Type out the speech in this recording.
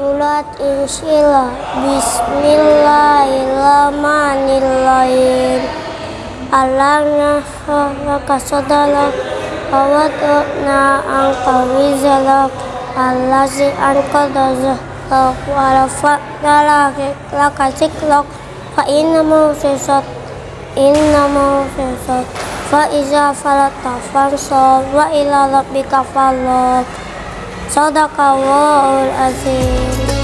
salat insila Bismillahirrahmanirrahim. Alam nashraka sadalak Awadna angka wizalak Allazi anqadha zahrak Wa rafa'na laka zikrok Fa inna mawsisat Inna mawsisat Fa iza falata fansab Wa ila rabbika falak صدق الله العظيم